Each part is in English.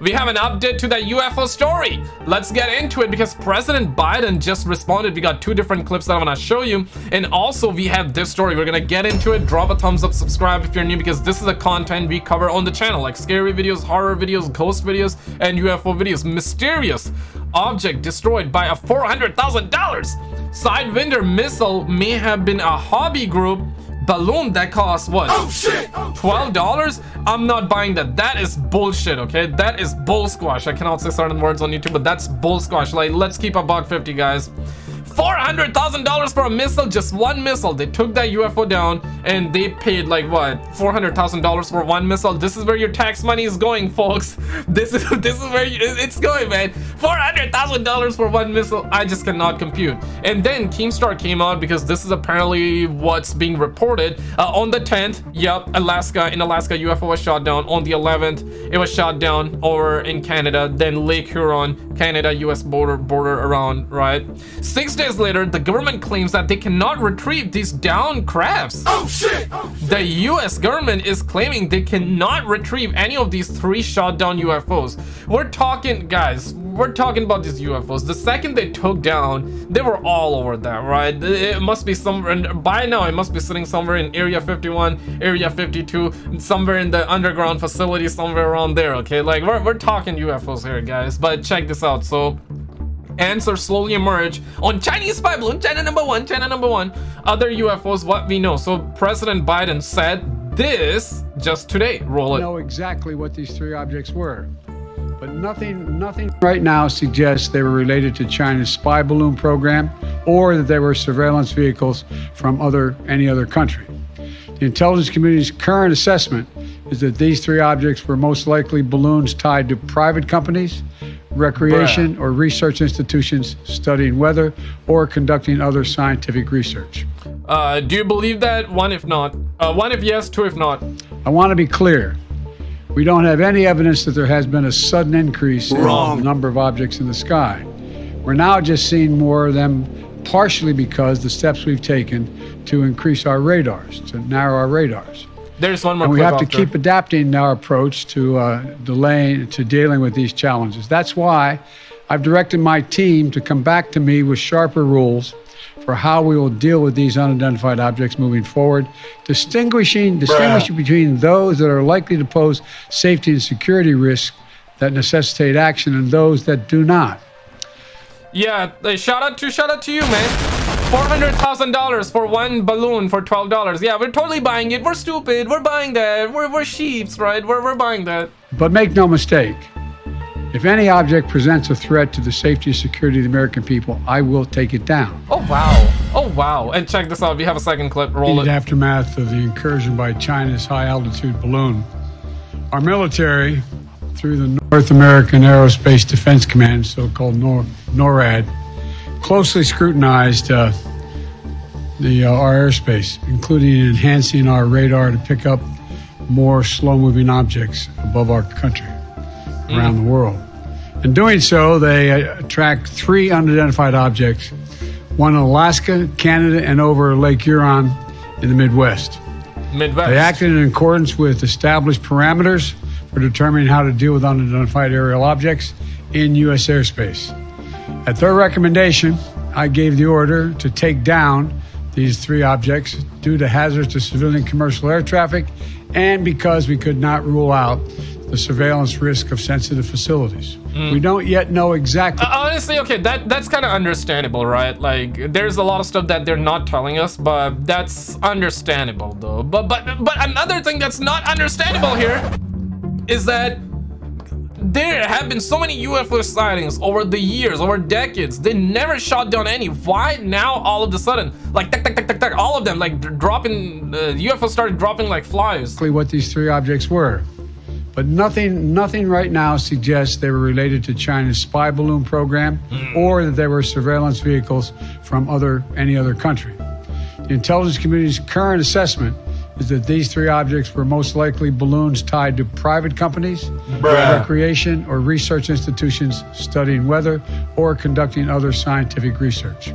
we have an update to that UFO story. Let's get into it because President Biden just responded. We got two different clips that I'm gonna show you. And also we have this story. We're gonna get into it. Drop a thumbs up, subscribe if you're new because this is the content we cover on the channel like scary videos, horror videos, ghost videos, and UFO videos. Mysterious object destroyed by a $400,000 Sidewinder missile may have been a hobby group balloon that costs what? Oh, oh shit! Twelve dollars? I'm not buying that. That is bullshit. Okay, that is bull squash. I cannot say certain words on YouTube, but that's bull squash. Like, let's keep a buck fifty, guys. $400,000 for a missile, just one missile. They took that UFO down and they paid like what? $400,000 for one missile. This is where your tax money is going, folks. This is this is where you, it's going, man. $400,000 for one missile. I just cannot compute. And then Keemstar came out because this is apparently what's being reported. Uh, on the 10th, yep, Alaska, in Alaska, UFO was shot down. On the 11th, it was shot down over in Canada. Then Lake Huron, Canada, US border, border around, right? Six days days later, the government claims that they cannot retrieve these down crafts. Oh shit! oh shit! The US government is claiming they cannot retrieve any of these three shot down UFOs. We're talking, guys, we're talking about these UFOs. The second they took down, they were all over that, right? It must be somewhere, and by now it must be sitting somewhere in Area 51, Area 52, somewhere in the underground facility, somewhere around there, okay? Like, we're, we're talking UFOs here, guys. But check this out. So, answers slowly emerge on Chinese spy balloon, China number one, China number one, other UFOs, what we know. So President Biden said this just today. Roll it. know exactly what these three objects were. But nothing, nothing right now suggests they were related to China's spy balloon program or that they were surveillance vehicles from other any other country. The intelligence community's current assessment is that these three objects were most likely balloons tied to private companies recreation, Bruh. or research institutions studying weather or conducting other scientific research. Uh, do you believe that? One if not. Uh, one if yes, two if not. I want to be clear. We don't have any evidence that there has been a sudden increase Wrong. in the number of objects in the sky. We're now just seeing more of them partially because the steps we've taken to increase our radars, to narrow our radars. There's one more. And we have to keep adapting our approach to uh, delaying to dealing with these challenges. That's why I've directed my team to come back to me with sharper rules for how we will deal with these unidentified objects moving forward, distinguishing distinguishing between those that are likely to pose safety and security risks that necessitate action and those that do not. Yeah, shout out to shout out to you, man. $400,000 for one balloon for $12. Yeah, we're totally buying it. We're stupid. We're buying that. We're, we're sheeps, right? We're, we're buying that. But make no mistake, if any object presents a threat to the safety and security of the American people, I will take it down. Oh, wow. Oh, wow. And check this out. We have a second clip. Roll it. aftermath of the incursion by China's high-altitude balloon, our military, through the North American Aerospace Defense Command, so-called NORAD, closely scrutinized uh, the uh, our airspace, including enhancing our radar to pick up more slow-moving objects above our country, around mm. the world. In doing so, they uh, tracked three unidentified objects, one in Alaska, Canada, and over Lake Huron in the Midwest. Midwest. They acted in accordance with established parameters for determining how to deal with unidentified aerial objects in U.S. airspace. At their recommendation, I gave the order to take down these three objects due to hazards to civilian commercial air traffic and because we could not rule out the surveillance risk of sensitive facilities. Mm. We don't yet know exactly. Uh, honestly, okay, that that's kind of understandable, right? Like, there's a lot of stuff that they're not telling us, but that's understandable, though. But but but another thing that's not understandable here is that there have been so many UFO sightings over the years, over decades. They never shot down any. Why now all of a sudden? Like, tuck, tuck, tuck, tuck, tuck, all of them, like dropping, uh, UFO started dropping like flies. What these three objects were. But nothing, nothing right now suggests they were related to China's spy balloon program mm. or that they were surveillance vehicles from other any other country. The intelligence community's current assessment is that these three objects were most likely balloons tied to private companies, Bruh. recreation, or research institutions studying weather or conducting other scientific research.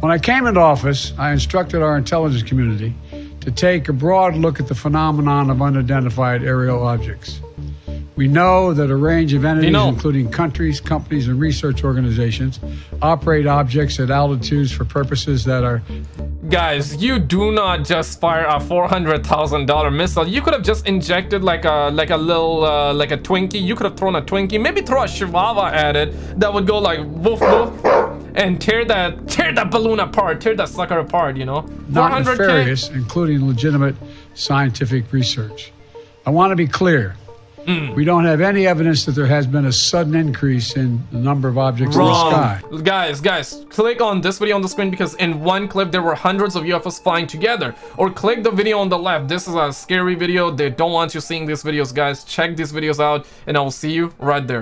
When I came into office, I instructed our intelligence community to take a broad look at the phenomenon of unidentified aerial objects. We know that a range of entities, including countries, companies, and research organizations, operate objects at altitudes for purposes that are Guys, you do not just fire a four hundred thousand dollar missile. You could have just injected like a like a little uh, like a Twinkie. You could have thrown a Twinkie, maybe throw a Chihuahua at it that would go like woof woof and tear that tear that balloon apart, tear that sucker apart. You know, not 400K. nefarious, including legitimate scientific research. I want to be clear. Hmm. We don't have any evidence that there has been a sudden increase in the number of objects in the sky. Wrong. Guys, guys, click on this video on the screen because in one clip there were hundreds of UFOs flying together. Or click the video on the left. This is a scary video. They don't want you seeing these videos, guys. Check these videos out and I will see you right there.